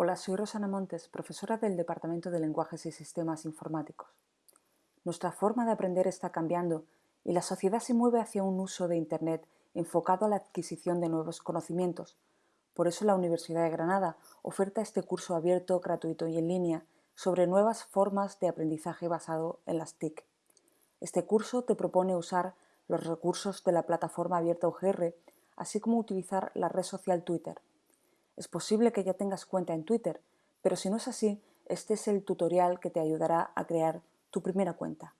Hola, soy Rosana Montes, profesora del Departamento de Lenguajes y Sistemas Informáticos. Nuestra forma de aprender está cambiando y la sociedad se mueve hacia un uso de Internet enfocado a la adquisición de nuevos conocimientos. Por eso la Universidad de Granada oferta este curso abierto, gratuito y en línea sobre nuevas formas de aprendizaje basado en las TIC. Este curso te propone usar los recursos de la plataforma abierta UGR, así como utilizar la red social Twitter. Es posible que ya tengas cuenta en Twitter, pero si no es así, este es el tutorial que te ayudará a crear tu primera cuenta.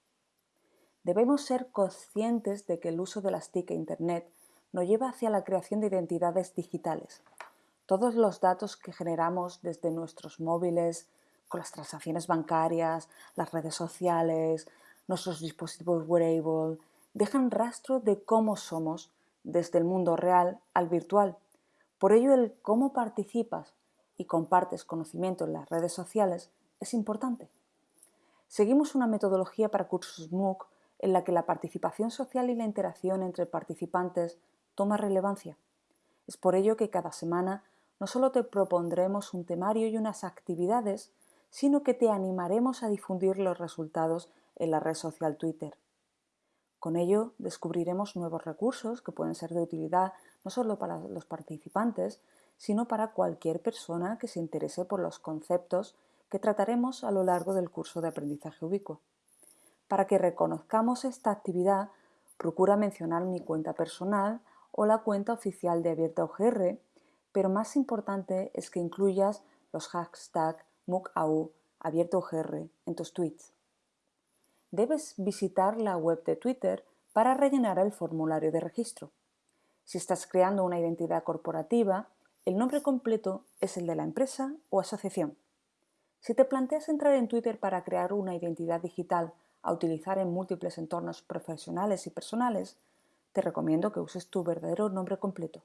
Debemos ser conscientes de que el uso de las TIC e Internet nos lleva hacia la creación de identidades digitales. Todos los datos que generamos desde nuestros móviles, con las transacciones bancarias, las redes sociales, nuestros dispositivos wearable, dejan rastro de cómo somos desde el mundo real al virtual por ello, el cómo participas y compartes conocimiento en las redes sociales es importante. Seguimos una metodología para cursos MOOC en la que la participación social y la interacción entre participantes toma relevancia. Es por ello que cada semana no solo te propondremos un temario y unas actividades, sino que te animaremos a difundir los resultados en la red social Twitter. Con ello descubriremos nuevos recursos que pueden ser de utilidad no solo para los participantes, sino para cualquier persona que se interese por los conceptos que trataremos a lo largo del curso de aprendizaje ubicuo. Para que reconozcamos esta actividad, procura mencionar mi cuenta personal o la cuenta oficial de Abierta UGR, pero más importante es que incluyas los hashtags MOOCAU Abierta UGR en tus tweets debes visitar la web de Twitter para rellenar el formulario de registro. Si estás creando una identidad corporativa, el nombre completo es el de la empresa o asociación. Si te planteas entrar en Twitter para crear una identidad digital a utilizar en múltiples entornos profesionales y personales, te recomiendo que uses tu verdadero nombre completo.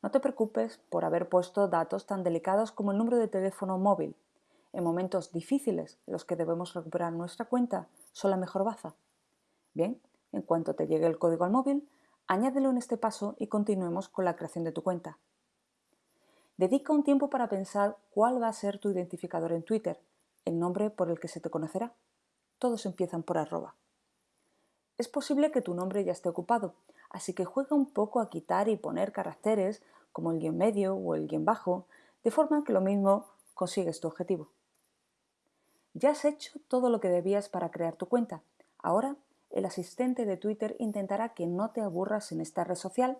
No te preocupes por haber puesto datos tan delicados como el número de teléfono móvil, en momentos difíciles en los que debemos recuperar nuestra cuenta son la mejor baza. Bien, en cuanto te llegue el código al móvil, añádelo en este paso y continuemos con la creación de tu cuenta. Dedica un tiempo para pensar cuál va a ser tu identificador en Twitter, el nombre por el que se te conocerá. Todos empiezan por arroba. Es posible que tu nombre ya esté ocupado, así que juega un poco a quitar y poner caracteres como el guion medio o el guion bajo, de forma que lo mismo consigues tu objetivo. Ya has hecho todo lo que debías para crear tu cuenta. Ahora, el asistente de Twitter intentará que no te aburras en esta red social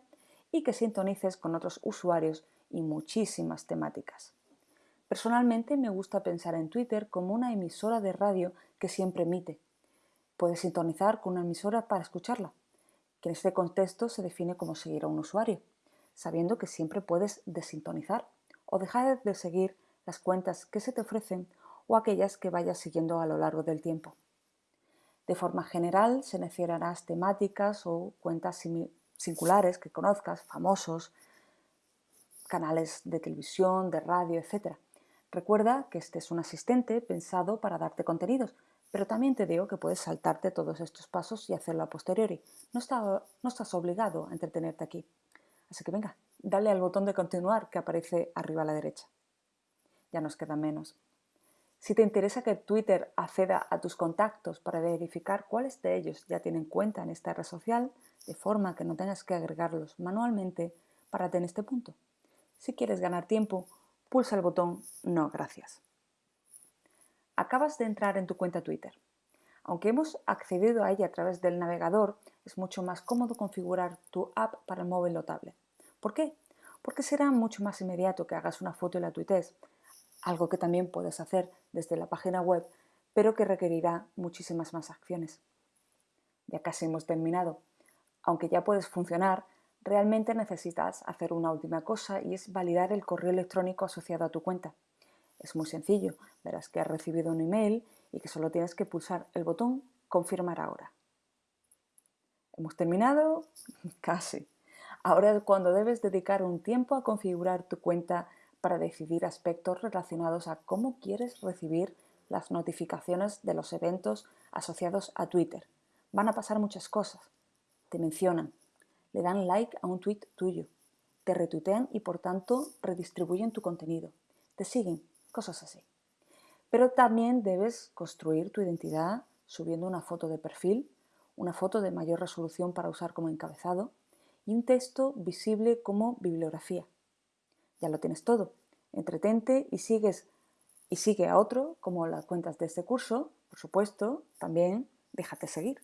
y que sintonices con otros usuarios y muchísimas temáticas. Personalmente me gusta pensar en Twitter como una emisora de radio que siempre emite. Puedes sintonizar con una emisora para escucharla, que en este contexto se define como seguir a un usuario, sabiendo que siempre puedes desintonizar o dejar de seguir las cuentas que se te ofrecen o aquellas que vayas siguiendo a lo largo del tiempo. De forma general, seleccionarás temáticas o cuentas singulares que conozcas, famosos, canales de televisión, de radio, etc. Recuerda que este es un asistente pensado para darte contenidos, pero también te digo que puedes saltarte todos estos pasos y hacerlo a posteriori. No, no estás obligado a entretenerte aquí. Así que venga, dale al botón de continuar que aparece arriba a la derecha. Ya nos queda menos. Si te interesa que Twitter acceda a tus contactos para verificar cuáles de ellos ya tienen cuenta en esta red social, de forma que no tengas que agregarlos manualmente, párate en este punto. Si quieres ganar tiempo, pulsa el botón No gracias. Acabas de entrar en tu cuenta Twitter. Aunque hemos accedido a ella a través del navegador, es mucho más cómodo configurar tu app para el móvil o tablet. ¿Por qué? Porque será mucho más inmediato que hagas una foto y la tuites, algo que también puedes hacer desde la página web, pero que requerirá muchísimas más acciones. Ya casi hemos terminado. Aunque ya puedes funcionar, realmente necesitas hacer una última cosa y es validar el correo electrónico asociado a tu cuenta. Es muy sencillo, verás que has recibido un email y que solo tienes que pulsar el botón Confirmar ahora. ¿Hemos terminado? Casi. Ahora es cuando debes dedicar un tiempo a configurar tu cuenta para decidir aspectos relacionados a cómo quieres recibir las notificaciones de los eventos asociados a Twitter. Van a pasar muchas cosas. Te mencionan, le dan like a un tweet tuyo, te retuitean y por tanto redistribuyen tu contenido, te siguen, cosas así. Pero también debes construir tu identidad subiendo una foto de perfil, una foto de mayor resolución para usar como encabezado y un texto visible como bibliografía. Ya lo tienes todo. Entretente y sigues y sigue a otro, como las cuentas de este curso, por supuesto, también déjate seguir.